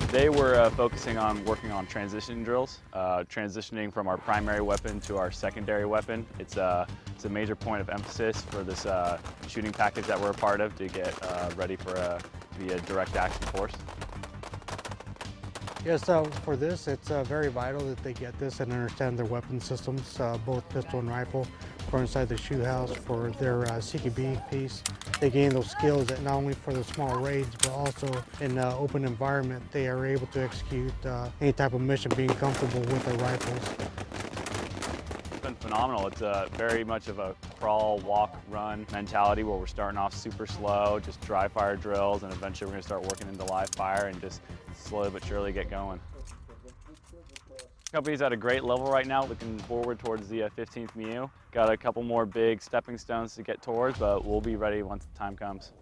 Today we're uh, focusing on working on transition drills, uh, transitioning from our primary weapon to our secondary weapon. It's, uh, it's a major point of emphasis for this uh, shooting package that we're a part of to get uh, ready for a, to be a direct action force. Yes, so for this, it's uh, very vital that they get this and understand their weapon systems, uh, both pistol and rifle, for inside the shoot house, for their uh, CQB piece. They gain those skills that not only for the small raids, but also in an open environment, they are able to execute uh, any type of mission being comfortable with their rifles. It's been phenomenal. It's a very much of a crawl, walk, run mentality where we're starting off super slow, just dry fire drills, and eventually we're gonna start working into live fire and just slowly but surely get going. Company's at a great level right now, looking forward towards the uh, 15th MEU. Got a couple more big stepping stones to get towards, but we'll be ready once the time comes.